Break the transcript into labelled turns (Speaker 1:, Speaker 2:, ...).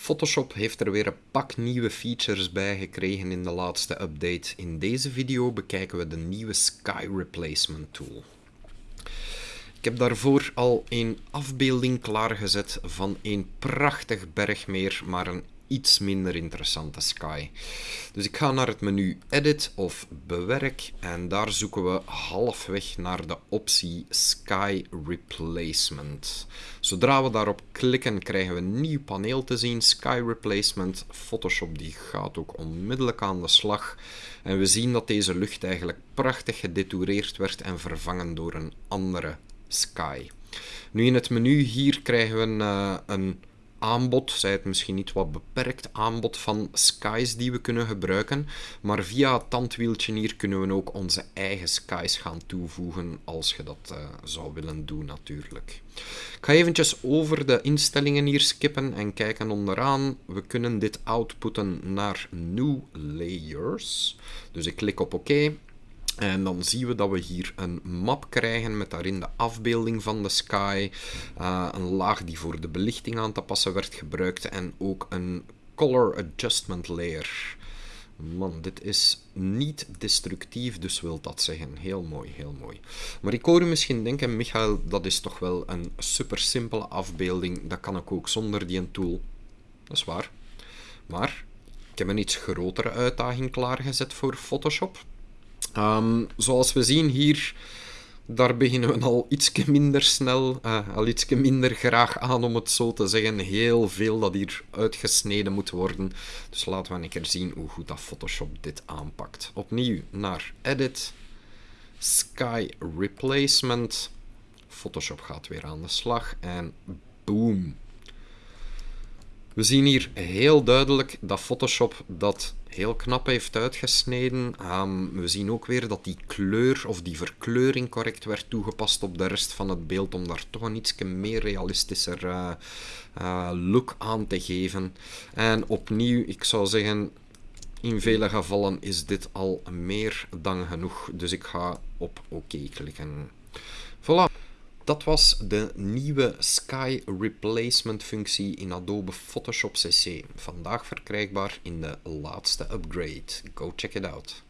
Speaker 1: Photoshop heeft er weer een pak nieuwe features bij gekregen in de laatste update. In deze video bekijken we de nieuwe Sky Replacement Tool. Ik heb daarvoor al een afbeelding klaargezet van een prachtig bergmeer, maar een iets minder interessante sky. Dus ik ga naar het menu Edit of Bewerk en daar zoeken we halfweg naar de optie Sky Replacement. Zodra we daarop klikken krijgen we een nieuw paneel te zien, Sky Replacement. Photoshop die gaat ook onmiddellijk aan de slag. En we zien dat deze lucht eigenlijk prachtig gedetoureerd werd en vervangen door een andere sky. Nu in het menu hier krijgen we een, uh, een aanbod, zij het misschien niet wat beperkt aanbod van skies die we kunnen gebruiken. Maar via het tandwieltje hier kunnen we ook onze eigen skies gaan toevoegen als je dat uh, zou willen doen natuurlijk. Ik ga eventjes over de instellingen hier skippen en kijken onderaan. We kunnen dit outputten naar New Layers. Dus ik klik op oké. OK. En dan zien we dat we hier een map krijgen met daarin de afbeelding van de sky, uh, een laag die voor de belichting aan te passen werd gebruikt en ook een color adjustment layer. Man, dit is niet destructief, dus wil dat zeggen. Heel mooi, heel mooi. Maar ik hoor u misschien denken, Michael, dat is toch wel een super simpele afbeelding. Dat kan ik ook zonder die tool. Dat is waar. Maar ik heb een iets grotere uitdaging klaargezet voor Photoshop. Um, zoals we zien hier, daar beginnen we al iets minder snel, uh, al iets minder graag aan om het zo te zeggen. Heel veel dat hier uitgesneden moet worden. Dus laten we een keer zien hoe goed dat Photoshop dit aanpakt. Opnieuw naar Edit, Sky Replacement. Photoshop gaat weer aan de slag en boom. We zien hier heel duidelijk dat Photoshop dat heel knap heeft uitgesneden. Um, we zien ook weer dat die kleur of die verkleuring correct werd toegepast op de rest van het beeld om daar toch een iets meer realistischer uh, uh, look aan te geven. En opnieuw, ik zou zeggen, in vele gevallen is dit al meer dan genoeg. Dus ik ga op oké OK klikken. Voilà. Dat was de nieuwe Sky Replacement functie in Adobe Photoshop CC. Vandaag verkrijgbaar in de laatste upgrade. Go check it out.